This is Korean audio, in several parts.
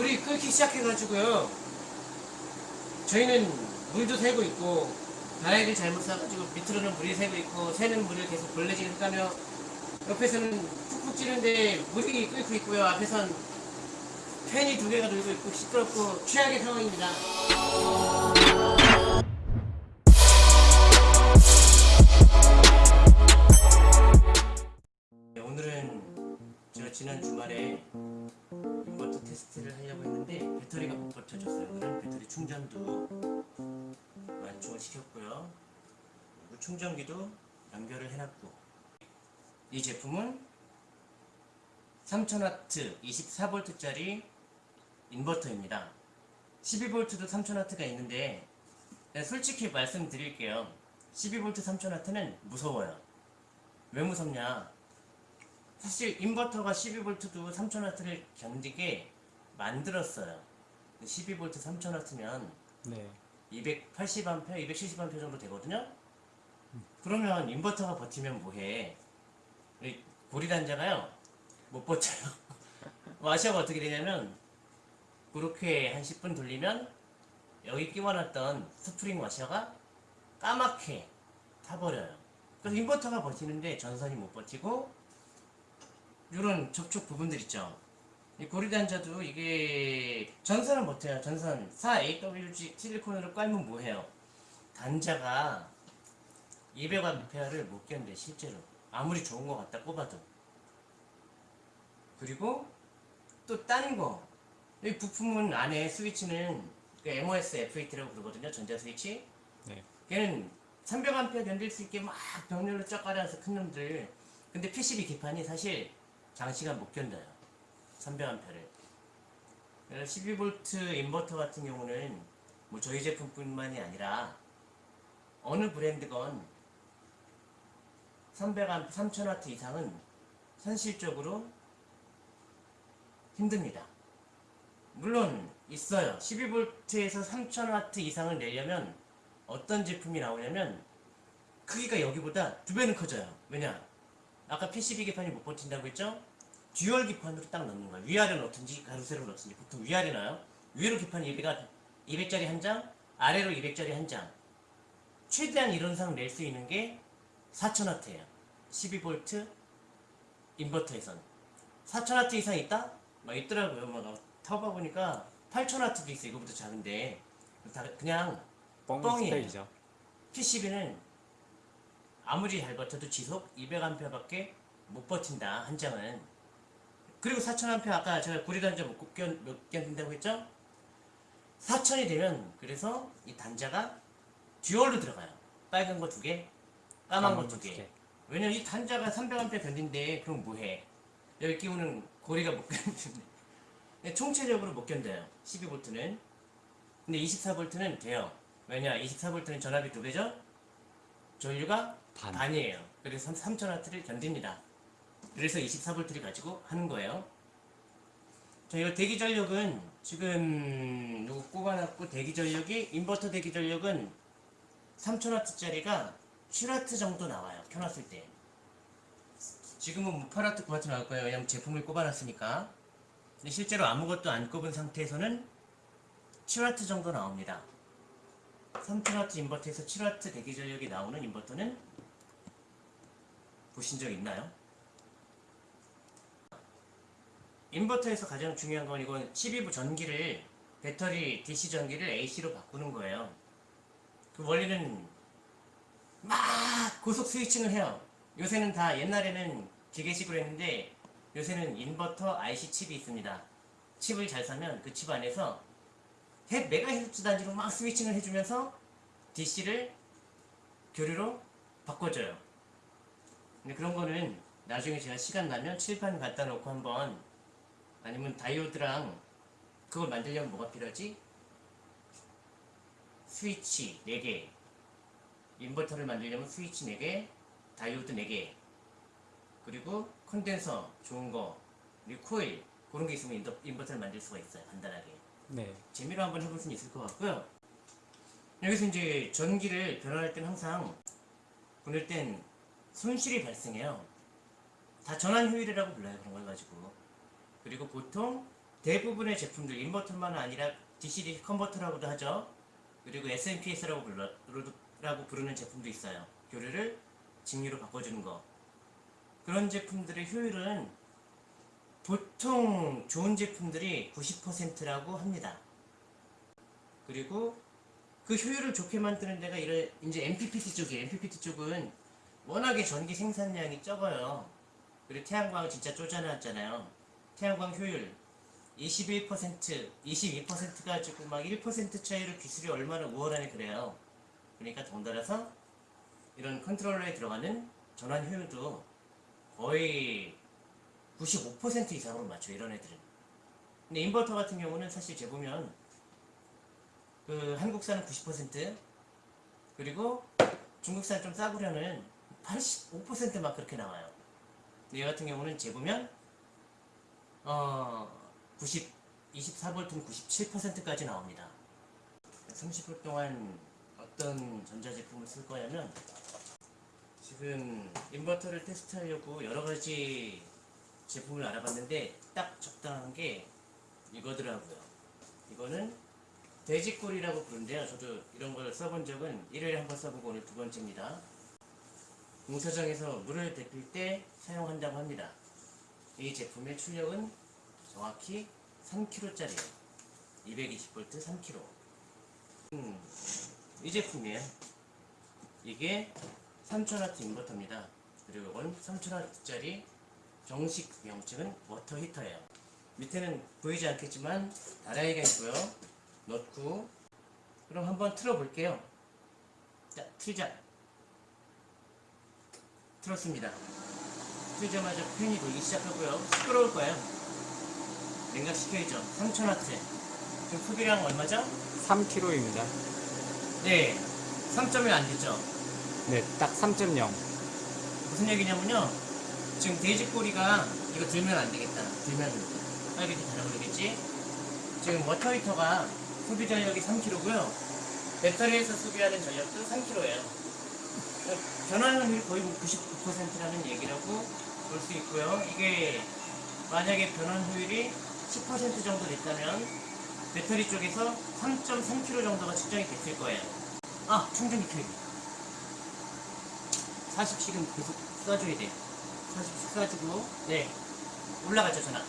불이 끓기 시작해가지고요. 저희는 물도 새고 있고 바닥을 잘못 쏴가지고 밑으로는 물이 새고 있고 새는 물을 계속 벌레질 해가며 옆에서는 푹푹 찌는데 물이 끓고 있고요. 앞에선 팬이 두 개가 돌고 있고 시끄럽고 최악의 상황입니다. 버텨줬어요. 그럼 배터리 충전도 완충을 시켰고요. 그리고 충전기도 연결을 해놨고 이 제품은 3000W 24V짜리 인버터입니다. 12V도 3000W가 있는데 솔직히 말씀드릴게요. 12V 3000W는 무서워요. 왜 무섭냐? 사실 인버터가 12V도 3000W를 견디게 만들었어요. 12V 3000W면 네. 280A, 270A 정도 되거든요. 그러면 인버터가 버티면 뭐해? 우리 고리단자가요 못 버텨요. 와셔가 어떻게 되냐면 그렇게 한 10분 돌리면 여기 끼워놨던 스프링 와셔가 까맣게 타버려요. 그래서 인버터가 버티는데 전선이 못 버티고 이런 접촉 부분들 있죠. 이 고리단자도 이게 전선은 버텨요. 전선 4AWG 실리콘으로 깔면 뭐해요? 단자가 200A를 못 견뎌 실제로 아무리 좋은 거 갖다 꼽아도 그리고 또딴 거. 이 부품은 안에 스위치는 그 MOS F8라고 그러거든요. 전자 스위치. 네. 걔는 300A 견딜 수 있게 막 병렬로 쫙 깔아서 큰 놈들. 근데 PCB 기판이 사실 장시간 못 견뎌요. 300A를. 그래서 12V 인버터 같은 경우는 뭐 저희 제품뿐만이 아니라 어느 브랜드건 300A, 3000W 이상은 현실적으로 힘듭니다. 물론 있어요. 12V에서 3000W 이상을 내려면 어떤 제품이 나오냐면 크기가 여기보다 두 배는 커져요. 왜냐? 아까 PCB 기판이 못 버틴다고 했죠? 듀얼 기판으로 딱 넣는 거예요. 위아래 넣든지 가로세로 넣든지 보통 위아래 놔요. 위로 기판 200, 200짜리 한 장, 아래로 200짜리 한 장. 최대한 이론상 낼 수 있는 게 4000W예요. 12V 인버터에선 4000W 이상 있다? 막 있더라고요. 막 타봐 보니까 8000W도 있어. 이거보다 작은데 다 그냥 뻥 뻥이에요. PCB는 아무리 잘 버텨도 지속 200A밖에 못 버틴다 한 장은 그리고 4000A 아까 제가 구리 단자 못 견, 몇 견딘다고 했죠? 4000이 되면 그래서 이 단자가 듀얼로 들어가요. 빨간 거 두 개, 까만 거두 개. 왜냐면 이 단자가 300A 견딘데 그럼 뭐해? 여기 끼우는 고리가 못 견디는데. 총체적으로 못 견뎌요. 12V는. 근데 24V는 돼요. 왜냐? 24V는 전압이 두 배죠? 전류가 반. 반이에요. 그래서 3000W를 견딥니다 그래서 24V를 가지고 하는 거예요. 자 이거 대기 전력은 지금 요거 꼽아놨고 대기 전력이 인버터 대기 전력은 3000W짜리가 7W 정도 나와요 켜놨을 때. 지금은 뭐 8W 9W 나올 거예요. 왜냐면 제품을 꼽아놨으니까. 근데 실제로 아무것도 안 꼽은 상태에서는 7W 정도 나옵니다. 3000W 인버터에서 7W 대기 전력이 나오는 인버터는 보신 적 있나요? 인버터에서 가장 중요한 건 이건 12V 전기를 배터리 DC 전기를 AC로 바꾸는 거예요. 그 원리는 막 고속 스위칭을 해요. 요새는 다 옛날에는 기계식으로 했는데 요새는 인버터 IC 칩이 있습니다. 칩을 잘 사면 그 칩 안에서 100 메가헤르츠 단위로 막 스위칭을 해주면서 DC를 교류로 바꿔줘요. 근데 그런 거는 나중에 제가 시간 나면 칠판 갖다 놓고 한번 아니면 다이오드랑 그걸 만들려면 뭐가 필요하지? 스위치 4개 인버터를 만들려면 스위치 4개 다이오드 4개 그리고 컨덴서 좋은 거 그리고 코일 그런 게 있으면 인더, 인버 터를 만들 수가 있어요 간단하게 네. 재미로 한번 해볼 수는 있을 것 같고요. 여기서 이제 전기를 변환할 땐 항상 보낼 땐 손실이 발생해요. 다 전환 효율이라고 불러요. 그런 걸 가지고. 그리고 보통 대부분의 제품들 인버터만 아니라 DC 컨버터라고도 하죠. 그리고 SMPS라고 불러, 부르는 제품도 있어요. 교류를 직류로 바꿔주는 거. 그런 제품들의 효율은 보통 좋은 제품들이 90%라고 합니다. 그리고 그 효율을 좋게 만드는 데가 이런 이제 MPPT 쪽이에요. MPPT 쪽은 워낙에 전기 생산량이 적어요. 그리고 태양광 진짜 쪼잔하잖아요. 태양광 효율 21%, 22% 가지고 막1% 차이로 기술이 얼마나 우월하네 그래요. 그러니까 덩달아서 이런 컨트롤러에 들어가는 전환 효율도 거의 95% 이상으로 맞춰 이런 애들은. 근데 인버터 같은 경우는 사실 재보면 그 한국산은 90% 그리고 중국산 좀 싸구려는 85%막 그렇게 나와요. 근데 얘 같은 경우는 재보면 어 90, 24V는 97%까지 나옵니다. 30분 동안 어떤 전자제품을 쓸 거냐면 지금 인버터를 테스트하려고 여러 가지 제품을 알아봤는데 딱 적당한 게 이거더라고요. 이거는 돼지꼬리라고 부른데요. 저도 이런 걸 써본 적은 1회에 한 번 써보고 오늘 두 번째입니다. 공사장에서 물을 데필 때 사용한다고 합니다. 이 제품의 출력은 정확히 3kg짜리예요. 220V 3kg. 음, 이 제품이에요. 이게 3000W 인버터입니다. 그리고 이건 3000W짜리 정식 명칭은 워터 히터예요. 밑에는 보이지 않겠지만 다라이가 있고요. 넣고 그럼 한번 틀어볼게요. 자, 틀자. 틀었습니다. 틀자마자 팬이 돌기 시작하고요. 시끄러울 거예요. 냉각시켜야죠. 3000W. 지금 소비량 얼마죠? 3kg입니다. 네. 3점이 안 됐죠. 네, 딱 3.0. 무슨 얘기냐면요. 지금 돼지꼬리가 이거 들면 안 되겠다. 들면 빨개지 달아버리겠지. 지금 워터 히터가 소비 전력이 3kg고요. 배터리에서 소비하는 전력도 3kg예요. 변환율이 거의 99%라는 얘기라고 볼 수 있고요. 이게 만약에 변환 효율이 10% 정도 됐다면 배터리 쪽에서 3.3kg 정도가 측정이 됐을 거예요. 아, 충전기 켜기. 40씩은 계속 쏴줘야 돼. 40씩 쏴주고, 네. 올라가죠, 전화.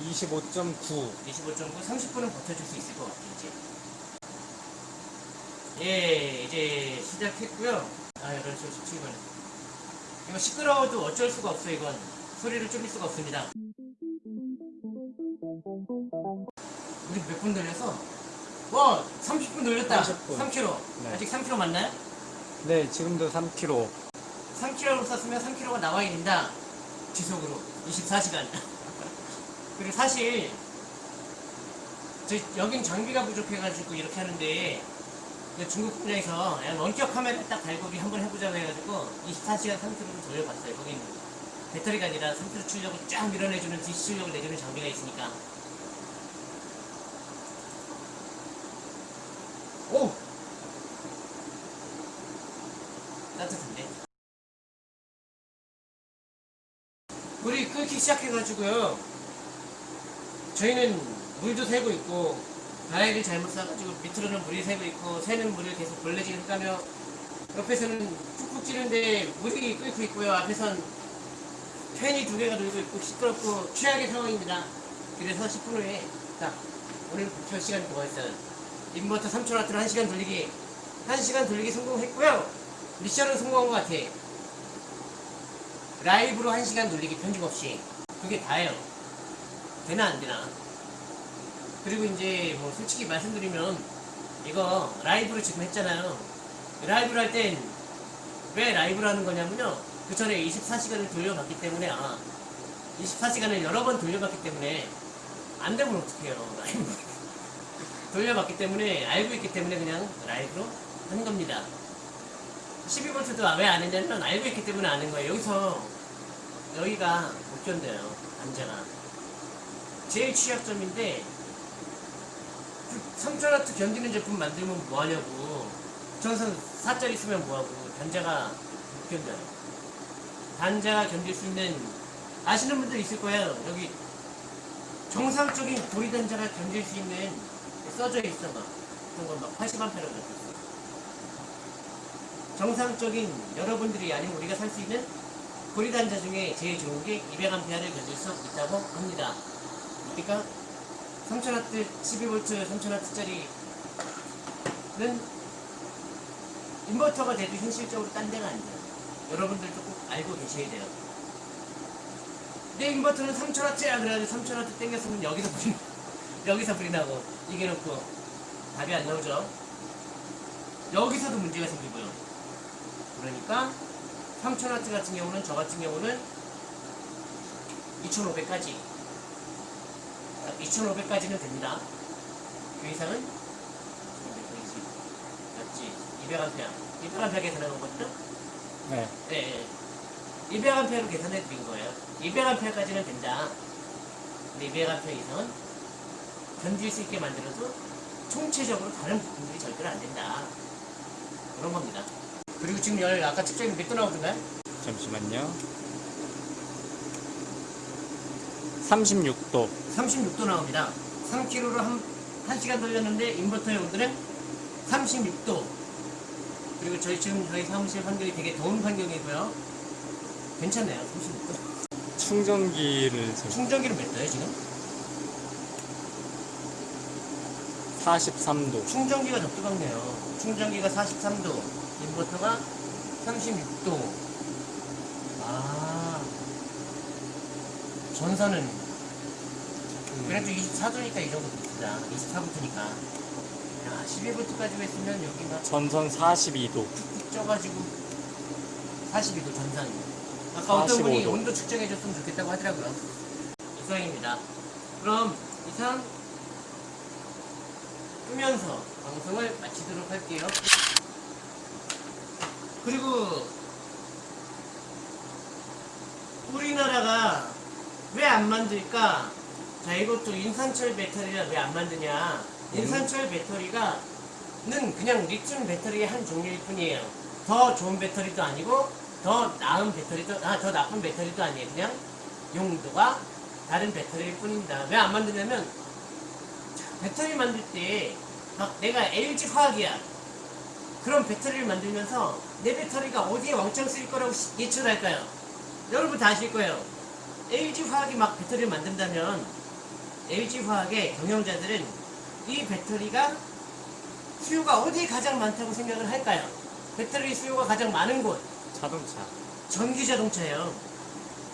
25.9. 25.9, 30분은 버텨줄 수 있을 것 같아, 이제. 예, 이제 시작했고요. 아, 8시 57분. 이거 시끄러워도 어쩔 수가 없어, 이건. 소리를 줄일 수가 없습니다. 우리 몇 분 돌렸어? 와, 30분 돌렸다. 30분. 3kg. 네. 아직 3kg 맞나요? 네, 지금도 3kg. 3kg로 쐈으면 3kg가 나와야 된다. 지속으로. 24시간. 그리고 사실, 저 여긴 장비가 부족해가지고 이렇게 하는데, 그 중국 분야에서 원격 카메라 딱 달고 우리 한번 해보자고 해가지고 24시간 3kg를 돌려봤어요. 거긴 배터리가 아니라 3kg 출력을 쫙 밀어내주는 DC 출력을 내주는 장비가 있으니까. 오! 따뜻한데? 불이 끓기 시작해가지고요. 저희는 물도 새고 있고, 다이를 잘못 싸가지고 밑으로는 물이 새고 있고, 새는 물을 계속 벌레질 까며, 옆에서는 푹푹 찌는데 물이 끓고 있고요. 앞에선 팬이 두 개가 돌고 있고, 시끄럽고, 최악의 상황입니다. 그래서 10분 후에, 딱, 오늘 목표 시간이 뭐가 있어요? 인버터 3000W로 1시간 돌리기, 1시간 돌리기 성공했고요. 미션은 성공한 것 같아. 라이브로 1시간 돌리기 편집 없이. 그게 다예요. 되나 안 되나. 그리고 이제 뭐 솔직히 말씀드리면 이거 라이브로 지금 했잖아요. 라이브를 할 땐 왜 라이브를 하는 거냐면요. 그 전에 24시간을 돌려봤기 때문에 아 24시간을 여러 번 돌려봤기 때문에 안 되면 어떡해요. 라이브. 돌려봤기 때문에 알고 있기 때문에 그냥 라이브로 하는 겁니다. 12V도 왜 안 했냐면 알고 있기 때문에 아는 거예요. 여기서 여기가 못 견뎌요. 단자가. 제일 취약점인데 3000W 견디는 제품 만들면 뭐하냐고. 전선 4짜리 쓰면 뭐하고. 단자가 못 견뎌요. 단자가 견딜 수 있는 아시는 분들 있을 거예요. 여기 정상적인 고리 단자가 견딜 수 있는 써져 있어 막 어떤 건막 80A라고 적혀 있어. 정상적인 여러분들이 아니면 우리가 살 수 있는 고리 단자 중에 제일 좋은 게 200A를 견딜 수 있다고 합니다. 그러니까 3000W, 12V 3000W짜리는 인버터가 돼도 현실적으로 딴 데가 안 돼요. 여러분들도 꼭 알고 계셔야 돼요. 내 인버터는 3000W야 그래가지고 3000W 땡겼으면 여기서 불이 여기서 불이 나고 이게 놓고 답이 안 나오죠. 여기서도 문제가 생기고요. 그러니까 3000W 같은 경우는 저 같은 경우는 2500까지 2500까지는 됩니다. 그 이상은 220 맞지? 200A 200A 계산하는 것도 네. 네, 200A로 계산해 드린 거예요. 200A까지는 된다. 근데 200A 이상은 견딜 수 있게 만들어도 총체적으로 다른 부품들이 절대로 안 된다. 그런 겁니다. 그리고 지금 열 아까 측정이 몇도 나오던가요? 잠시만요. 36도. 36도 나옵니다. 3kg로 한, 1시간 돌렸는데 인버터의 온도는 36도. 그리고 저희 지금 저희 사무실 환경이 되게 더운 환경이고요. 괜찮네요. 36도. 충전기를 제- 충전기는 몇 도예요 지금? 43도. 충전기가 더 뜨겁네요. 충전기가 43도, 인버터가 36도. 전선은 그래도 24도니까 이 정도 됩니다. 24V니까. 야, 12V까지 했으면 여기 막 전선 42도. 툭툭 쪄가지고 42도 전선. 아까 어떤 분이 45도. 온도 측정해줬으면 좋겠다고 하더라고요. 이상입니다. 그럼 이상 끄면서 방송을 마치도록 할게요. 그리고 우리나라가 왜 안 만들까? 자 이것도 인산철 배터리가 왜 안 만드냐? 인산철 배터리가 는 그냥 리튬 배터리의 한 종류일 뿐이에요. 더 좋은 배터리도 아니고 더 나은 배터리도 아 더 나쁜 배터리도 아니에요. 그냥 용도가 다른 배터리일 뿐입니다. 왜 안 만드냐면 자, 배터리 만들 때 막 내가 LG 화학이야. 그런 배터리를 만들면서 내 배터리가 어디에 왕창 쓰일 거라고 시- 예측을 할까요? 여러분 다 아실 거예요. LG 화학이 막 배터리를 만든다면 LG 화학의 경영자들은 이 배터리가 수요가 어디에 가장 많다고 생각을 할까요? 배터리 수요가 가장 많은 곳 자동차. 전기 자동차예요.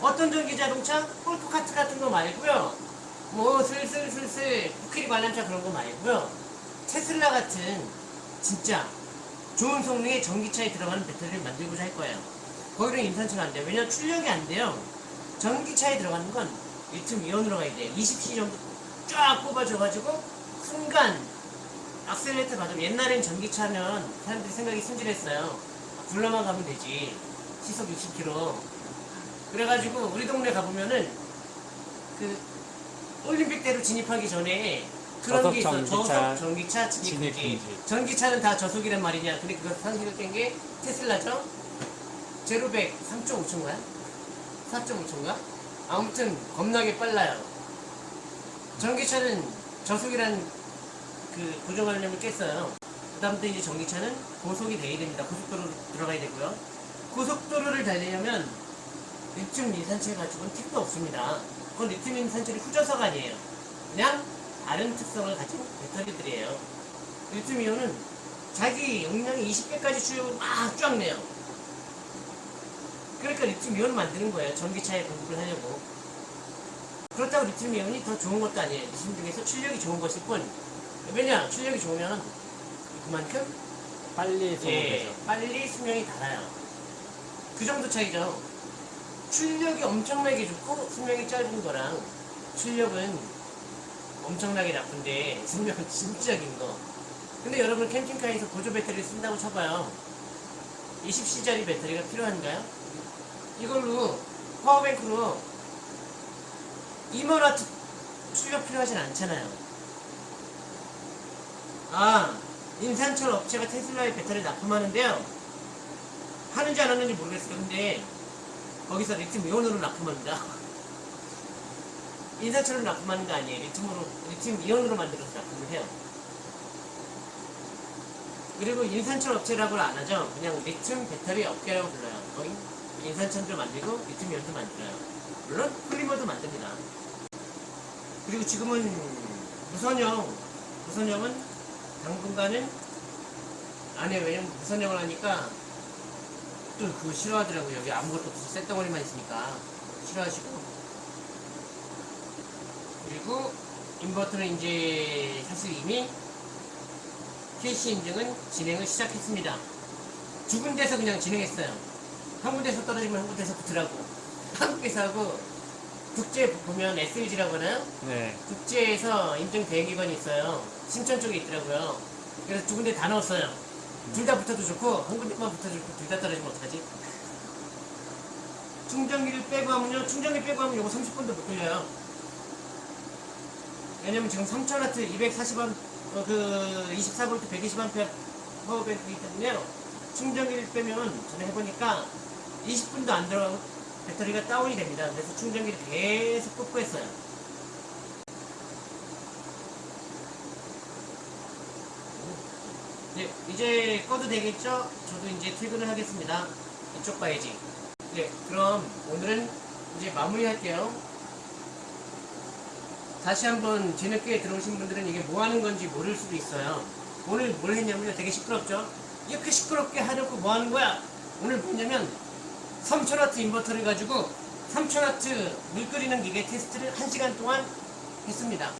어떤 전기 자동차? 폴크카트 같은 거 말고요. 뭐 슬슬슬슬 코끼리 관람차 그런 거 말고요. 테슬라 같은 진짜 좋은 성능의 전기차에 들어가는 배터리를 만들고자 할 거예요. 거기는 인산철 안 돼요. 왜냐면 출력이 안 돼요. 전기차에 들어가는 건 리튬 이온으로 가야 돼요. 20C 정도 쫙 뽑아줘가지고 순간 악셀레이터 받으면 옛날엔 전기차면 사람들이 생각이 순진했어요. 굴러만 가면 되지. 시속 60km. 그래가지고 우리 동네 가보면은 그 올림픽대로 진입하기 전에 그런 게 있어. 저속 전기차 진입. 금지. 전기차는 다 저속이란 말이냐. 근데 그거 상식을 깬 게 테슬라죠. 제로백 3.5초인가요? 4.5초인가? 아무튼 겁나게 빨라요. 전기차는 저속이란 그 고정관념을 깼어요. 그 다음부터 이제 전기차는 고속이 돼야 됩니다. 고속도로로 들어가야 되고요. 고속도로를 달리려면 리튬 인산철 가지고는 택도 없습니다. 그건 리튬 인산철이 후져서가 아니에요. 그냥 다른 특성을 가진 배터리들이에요. 리튬 이온은 자기 용량의 20배까지 출력을 막 쫙 내요. 그러니까 리튬 이온을 만드는 거예요. 전기차에 공급을 하려고. 그렇다고 리튬 이온이 더 좋은 것도 아니에요. 리튬 중에서 출력이 좋은 것일 뿐. 왜냐? 출력이 좋으면 그만큼 빨리 예, 소모되죠. 빨리 수명이 달아요. 그 정도 차이죠. 출력이 엄청나게 좋고 수명이 짧은 거랑 출력은 엄청나게 나쁜데 수명은 진짜 긴 거. 근데 여러분 캠핑카에서 보조 배터리를 쓴다고 쳐봐요. 20C짜리 배터리가 필요한가요? 이걸로 파워뱅크로 2만와트 출력 필요하진 않잖아요. 아, 인산철 업체가 테슬라의 배터리를 납품하는데요. 하는지 안 하는지 모르겠어요. 근데 거기서 리튬 이온으로 납품합니다. 인산철 납품하는 거 아니에요. 리튬으로, 리튬 이온으로 만들어서 납품을 해요. 그리고 인산철 업체라고 안 하죠. 그냥 리튬 배터리 업계라고 불러요. 거기 인산철도 만들고 이온도 만들어요. 물론 폴리머도 만듭니다. 그리고 지금은 무선형, 무선형은 당분간은 안 해요. 왜냐면 무선형을 하니까 또 그거 싫어하더라고요. 여기 아무것도 없어. 쇳덩어리만 있으니까 싫어하시고. 그리고 인버터는 이제 사실 이미 KC 인증은 진행을 시작했습니다. 두 군데서 그냥 진행했어요. 한 군데서 떨어지면 한 군데서 붙으라고. 한국에서 하고 국제 보면 SLG라고 하나요? 네. 국제에서 인증 대행기관이 있어요. 신천 쪽에 있더라고요. 그래서 두 군데 다 넣었어요. 둘 다 붙어도 좋고 한 군데만 붙어도 좋고 둘 다 떨어지면 어떡하지? 충전기를 빼고 하면요. 충전기 빼고 하면 이거 30분도 못 돌려요. 왜냐면 지금 3000W 240A 어, 그 24V 120A 파워뱅크이기 때문에요. 충전기를 빼면 전에 해보니까 20분도 안 들어 배터리가 다운이 됩니다. 그래서 충전기를 계속 꽂고 했어요. 네, 이제 꺼도 되겠죠? 저도 이제 퇴근을 하겠습니다. 이쪽 봐야지. 네, 그럼 오늘은 이제 마무리할게요. 다시 한번 뒤늦게 들어오신 분들은 이게 뭐 하는 건지 모를 수도 있어요. 오늘 뭘 했냐면요. 되게 시끄럽죠? 이렇게 시끄럽게 하려고 뭐 하는 거야? 오늘 뭐냐면 3000W 인버터를 가지고 3000W 물 끓이는 기계 테스트를 1시간 동안 했습니다.